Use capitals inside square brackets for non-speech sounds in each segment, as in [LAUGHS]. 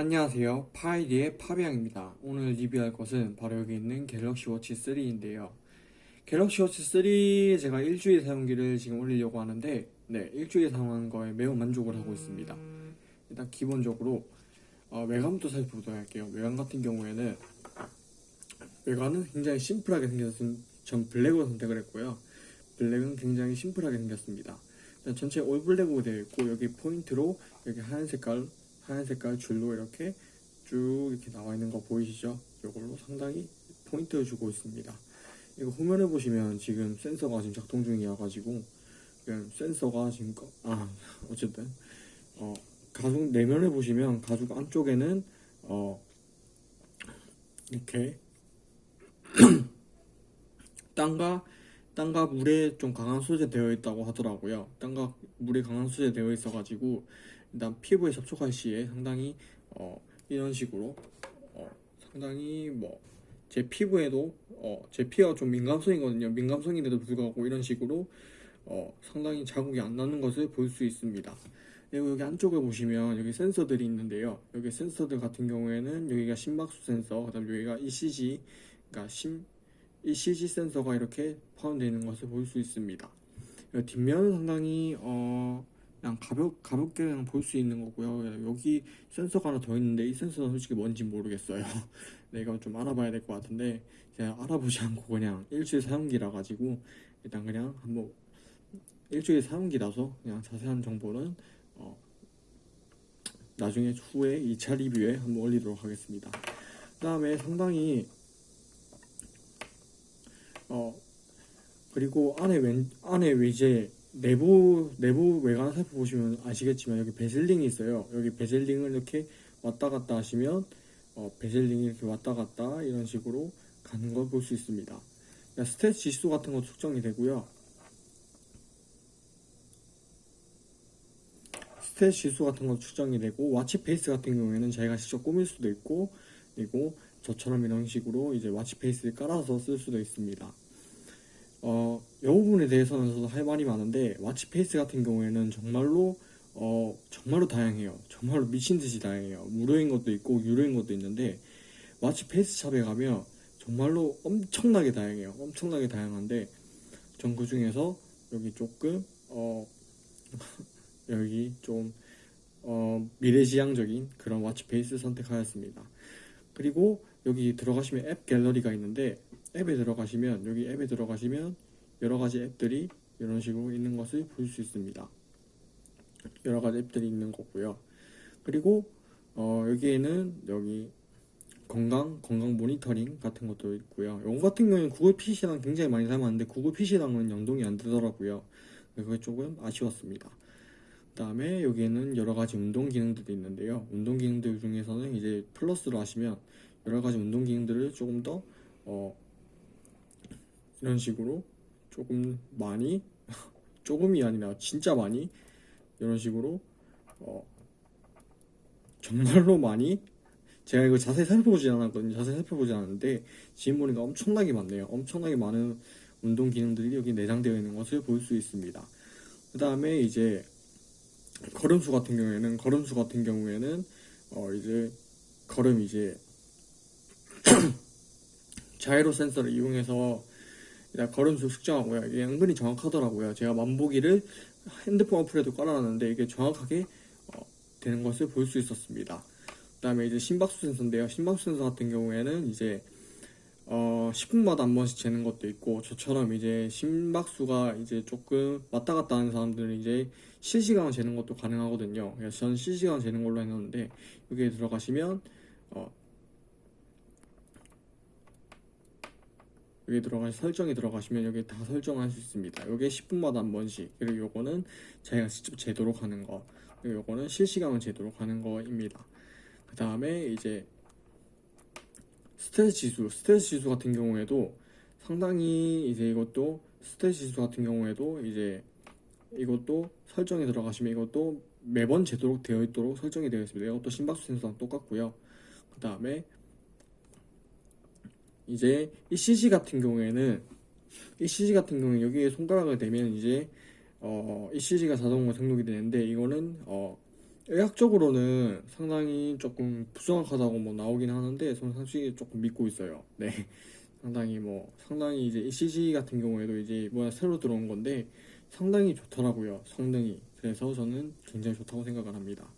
안녕하세요. 파이디의 파비앙입니다. 오늘 리뷰할 것은 바로 여기 있는 갤럭시 워치 3인데요. 갤럭시 워치 3 제가 일주일 사용기를 지금 올리려고 하는데 네, 일주일 사용한 거에 매우 만족을 하고 있습니다. 일단 기본적으로 어, 외관부터 살펴보도록 할게요. 외관 같은 경우에는 외관은 굉장히 심플하게 생겨서 전 블랙으로 선택을 했고요. 블랙은 굉장히 심플하게 생겼습니다. 전체 올 블랙으로 되어 있고 여기 포인트로 여기 하얀 색깔 하얀 색깔 줄로 이렇게 쭉 이렇게 나와 있는 거 보이시죠? 이걸로 상당히 포인트를 주고 있습니다. 이거 화면에 보시면 지금 센서가 지금 작동 중이어가지고 그냥 센서가 지금 꺼- 아 [LAUGHS] 어쨌든 어 가죽 내면에 보시면 가죽 안쪽에는 어 이렇게 [CLEARS THROAT] 땅과 땅과 물에 좀 강한 소재 되어 있다고 하더라고요. 땅과 물에 강한 소재 되어 있어 가지고 일단 피부에 접촉할 시에 상당히 어, 이런 식으로 어, 상당히 뭐 제 피부에도 어, 제 피부가 좀 민감성이거든요. 민감성인데도 불구하고 이런 식으로 어, 상당히 자국이 안 나는 것을 볼 수 있습니다. 그리고 여기 안쪽에 보시면 여기 센서들이 있는데요. 여기 센서들 같은 경우에는 여기가 심박수 센서, 그 다음 여기가 ECG, 그러니까 심 ECG 센서가 이렇게 포함되어 있는 것을 볼 수 있습니다. 뒷면은 상당히 어 그냥 가볍 가볍게 그냥 볼 수 있는 거고요. 여기 센서가 하나 더 있는데 이 센서는 솔직히 뭔지 모르겠어요. [LAUGHS] 내가 좀 알아봐야 될 것 같은데 제가 알아보지 않고 그냥 일주일 사용기라 가지고 일단 그냥 한번 일주일 사용기라서 그냥 자세한 정보는 어 나중에 후에 2차 리뷰에 한번 올리도록 하겠습니다. 그 다음에 상당히 어 그리고 안에 왼 안에 이제 내부 내부 외관 살펴보시면 아시겠지만 여기 bezel ring이 있어요. 여기 bezel ring을 이렇게 왔다 갔다 하시면 어, bezel ring이 이렇게 왔다 갔다 이런 식으로 가는 걸 볼 수 있습니다. 그러니까 스트레스 지수 같은 거 측정이 되고요. 스트레스 지수 같은 거 측정이 되고 watch face 같은 경우에는 자기가 직접 꾸밀 수도 있고 그리고 저처럼 이런 식으로 이제 watch face를 깔아서 쓸 수도 있습니다. 어, 이 부분에 대해서는 저도 할 말이 많은데 watch face 같은 경우에는 정말로 어, 정말로 다양해요. 정말로 미친 듯이 다양해요. 무료인 것도 있고 유료인 것도 있는데 watch face shop에 가면 정말로 엄청나게 다양해요. 엄청나게 다양한데 전 그 중에서 여기 조금 어, [LAUGHS] 여기 좀 어, 미래지향적인 그런 watch face 선택하였습니다. 그리고 여기 들어가시면 앱 갤러리가 있는데 앱에 들어가시면 여기 앱에 들어가시면 여러 가지 앱들이 이런 식으로 있는 것을 볼 수 있습니다. 여러 가지 앱들이 있는 거고요. 그리고 어, 여기에는 여기 건강 건강 모니터링 같은 것도 있고요. 이거 같은 경우는 구글 Fit이랑 굉장히 많이 닮았는데 구글 Fit이랑은 연동이 안 되더라고요. 그게 조금 아쉬웠습니다. 그 다음에 여기에는 여러 가지 운동 기능들이 있는데요. 운동 기능들 중에서는 이제 플러스로 하시면 여러 가지 운동 기능들을 조금 더 어, 이런 식으로 조금 많이 [LAUGHS] 조금이 아니라 진짜 많이 이런 식으로 어, 정말로 많이 제가 이거 자세히 살펴보지 않았거든요. 자세히 살펴보지 않았는데 지금 보니까 엄청나게 많네요. 엄청나게 많은 운동 기능들이 여기 내장되어 있는 것을 볼 수 있습니다. 그 다음에 이제 걸음수 같은 경우에는 걸음수 같은 경우에는 어 이제 걸음 이제 [CLEARS THROAT] 자이로 센서를 이용해서 걸음수 측정하고요. 이게 은근히 정확하더라고요. 제가 만보기를 핸드폰 어플에도 깔아놨는데 이게 정확하게 어, 되는 것을 볼 수 있었습니다. 그 다음에 이제 심박수 센서인데요. 심박수 센서 같은 경우에는 이제 어 10분마다 한 번씩 재는 것도 있고 저처럼 이제 심박수가 이제 조금 왔다 갔다 하는 사람들은 이제 실시간 재는 것도 가능하거든요. 그래서 저는 실시간 재는 걸로 해놨는데 여기에 들어가시면 어 여기 들어가 설정에 들어가시면 여기 다 설정할 수 있습니다. 여기 10분마다 한 번씩 그리고 요거는 자기가 직접 재도록 하는 거 그리고 요거는 실시간으로 재도록 하는 거입니다. 그 다음에 이제 스트레스 지수, 스트레스 지수 같은 경우에도 상당히 이제 이것도 스트레스 지수 같은 경우에도 이제 이것도 설정에 들어가시면 이것도 매번 제도록 되어 있도록 설정이 되어 있습니다. 이것도 심박수 센서랑 똑같고요. 그 다음에 이제 ECG 같은 경우에는 ECG 같은 경우에 여기에 손가락을 대면 이제 어 ECG가 자동으로 등록이 되는데 이거는 어 의학적으로는 상당히 조금 부정확하다고 뭐 나오긴 하는데 저는 솔직히 조금 믿고 있어요. 네. [LAUGHS] 상당히 뭐 상당히 이제 ECG 같은 경우에도 이제 뭐야 새로 들어온 건데 상당히 좋더라고요. 성능이. 그래서 저는 굉장히 좋다고 생각을 합니다.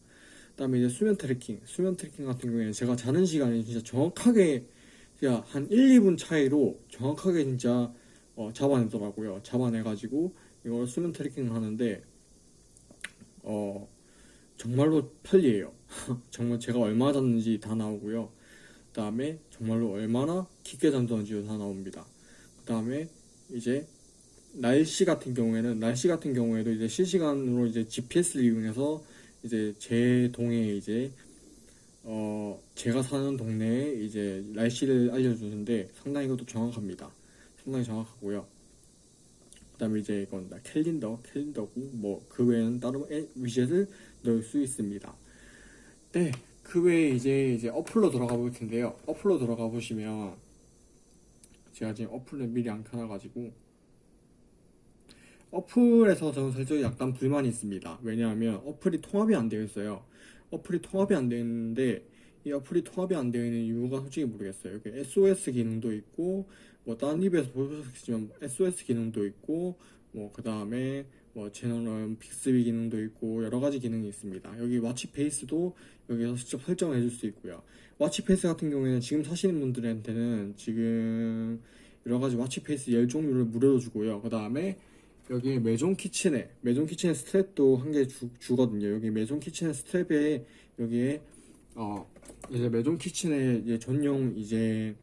그다음에 이제 수면 tracking. 수면 tracking 같은 경우에는 제가 자는 시간이 진짜 정확하게 그냥 한 1, 2분 차이로 정확하게 진짜 어, 잡아내더라고요. 잡아내가지고 이걸 수면 트래킹을 하는데 어 정말로 편리해요. [LAUGHS] 정말 제가 얼마 잤는지 다 나오고요. 그 다음에 정말로 얼마나 깊게 잠들었는지도 다 나옵니다. 그 다음에 이제 날씨 같은 경우에는 날씨 같은 경우에도 이제 실시간으로 이제 GPS를 이용해서 이제 제 동에 이제 어 제가 사는 동네에 이제 날씨를 알려주는데 상당히 이것도 정확합니다. 상당히 정확하고요. 그 다음에 이제 이건 다 캘린더 캘린더고 뭐 그 외에는 다른 애- 위젯을 넣을 수 있습니다. 네, 그 외에 이제 이제 어플로 들어가 볼 텐데요. 어플로 들어가 보시면 제가 지금 어플을 미리 안 켜놔가지고 어플에서 저는 솔직히 약간 불만이 있습니다. 왜냐하면 어플이 통합이 안 되어 있어요. 어플이 통합이 안 되어 있는데 이 어플이 통합이 안 되어 있는 이유가 솔직히 모르겠어요. 여기 SOS 기능도 있고 뭐 다른 리뷰에서 보셨겠지만 SOS 기능도 있고 뭐 그 다음에 뭐 채널은 빅스비 기능도 있고 여러 가지 기능이 있습니다. 여기 watch face도 여기서 직접 설정을 해줄 수 있고요. watch face 같은 경우에는 지금 사시는 분들한테는 지금 여러 가지 watch face 열 종류를 무료로 주고요. 그 다음에 여기 메종 키츠네 메종 키츠네 strap도 한 개 주거든요. 여기 메종 키츠네 strap에 여기에 어 이제 메종 키츠네 이제 전용 이제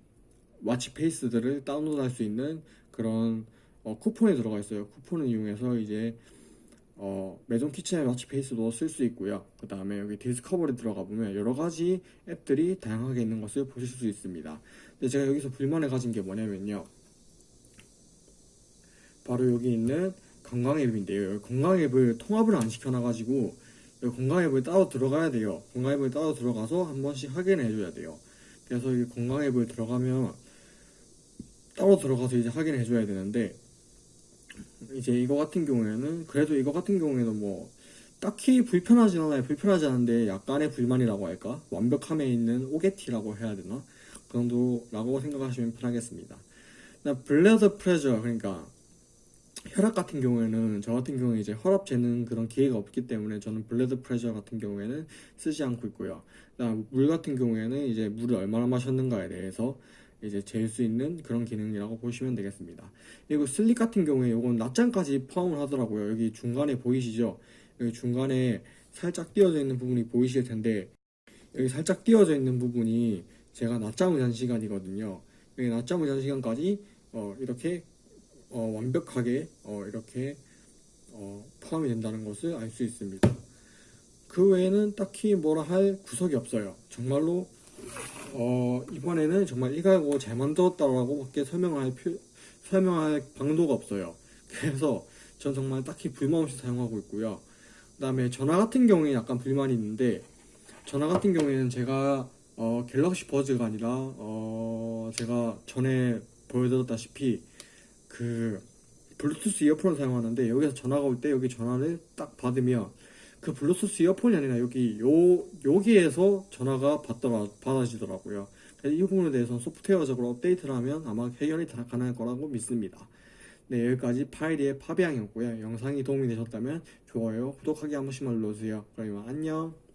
watch face들을 다운로드할 수 있는 그런 어, 쿠폰이 들어가 있어요. 쿠폰을 이용해서 이제 어, 메종 키츠네의 watch face도 쓸 수 있고요. 그 다음에 여기 Discovery 들어가 보면 여러 가지 앱들이 다양하게 있는 것을 보실 수 있습니다. 근데 제가 여기서 불만을 가진 게 뭐냐면요. 바로 여기 있는 건강 앱인데요. 건강 앱을 통합을 안 시켜놔가지고 건강 앱을 따로 들어가야 돼요. 건강 앱을 따로 들어가서 한 번씩 확인을 해줘야 돼요. 그래서 이 건강 앱을 들어가면 따로 들어가서 이제 확인을 해줘야 되는데 이제 이거 같은 경우에는 그래도 이거 같은 경우에는 뭐 딱히 불편하진 않아요. 불편하지 않은데 약간의 불만이라고 할까? 완벽함에 있는 오게티라고 해야 되나? 그 정도라고 생각하시면 편하겠습니다. 나 블레드 프레저 그러니까 혈압 같은 경우에는 저 같은 경우에 이제 혈압 재는 그런 기회가 없기 때문에 저는 blood pressure 같은 경우에는 쓰지 않고 있고요. 물 같은 경우에는 이제 물을 얼마나 마셨는가에 대해서 이제 잴 수 있는 그런 기능이라고 보시면 되겠습니다. 그리고 sleep 같은 경우에 이건 낮잠까지 포함을 하더라고요. 여기 중간에 보이시죠? 여기 중간에 살짝 띄어져 있는 부분이 보이실 텐데 여기 살짝 띄어져 있는 부분이 제가 낮잠을 잔 시간이거든요. 여기 낮잠을 잔 시간까지 어, 이렇게 어, 완벽하게 어, 이렇게 어, 포함이 된다는 것을 알 수 있습니다. 그 외에는 딱히 뭐라 할 구석이 없어요. 정말로 어, 이번에는 정말 일가고 잘 만들었다라고 밖에 설명할 표, 설명할 방도가 없어요. 그래서 전 정말 딱히 불만 없이 사용하고 있고요. 그 다음에 전화 같은 경우에 약간 불만이 있는데 전화 같은 경우에는 제가 어, 갤럭시 버즈가 아니라 어, 제가 전에 보여드렸다시피 그 블루투스 이어폰을 사용하는데 여기서 전화가 올 때 여기 전화를 딱 받으면 그 블루투스 이어폰이 아니라 여기 요 여기에서 전화가 받더라 받아지더라고요. 이 부분에 대해서 소프트웨어적으로 업데이트를 하면 아마 해결이 다 가능할 거라고 믿습니다. 네 여기까지 파이리의 파비앙이었고요. 영상이 도움이 되셨다면 좋아요, 구독하기 한 번씩만 눌러주세요. 그러면 안녕.